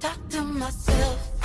Talk to myself.